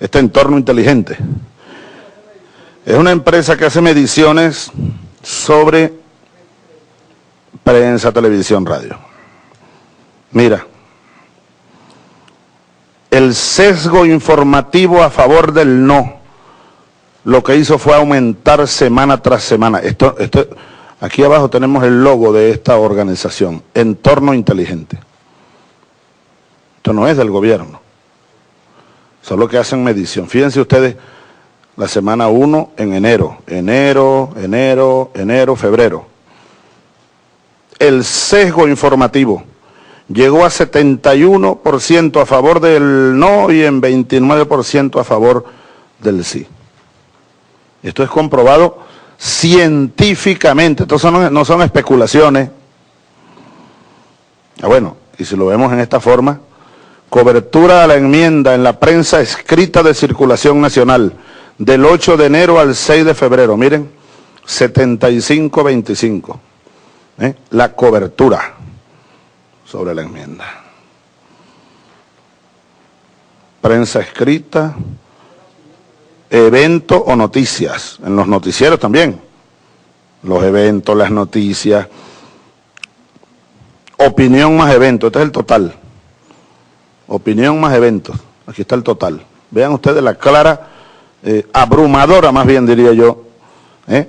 este entorno inteligente. Es una empresa que hace mediciones sobre prensa, televisión, radio. Mira, el sesgo informativo a favor del no, lo que hizo fue aumentar semana tras semana. Esto, esto, aquí abajo tenemos el logo de esta organización, Entorno Inteligente. Esto no es del gobierno, solo que hacen medición. Fíjense ustedes, la semana 1 en enero, enero, enero, enero, febrero. El sesgo informativo llegó a 71% a favor del no y en 29% a favor del sí. Esto es comprobado científicamente, esto no son especulaciones. Ah, bueno, y si lo vemos en esta forma, cobertura a la enmienda en la prensa escrita de circulación nacional del 8 de enero al 6 de febrero, miren, 75-25, ¿eh? la cobertura sobre la enmienda. Prensa escrita, evento o noticias, en los noticieros también, los eventos, las noticias, opinión más eventos, este es el total, opinión más eventos, aquí está el total. Vean ustedes la clara, eh, abrumadora más bien diría yo, ¿eh?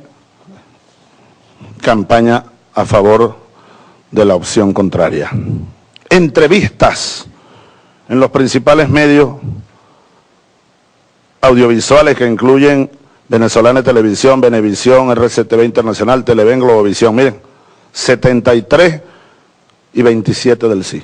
campaña a favor de la opción contraria. Entrevistas en los principales medios audiovisuales que incluyen Venezolana Televisión, Venevisión, RCTV Internacional, Televen, Globovisión. Miren, 73 y 27 del sí.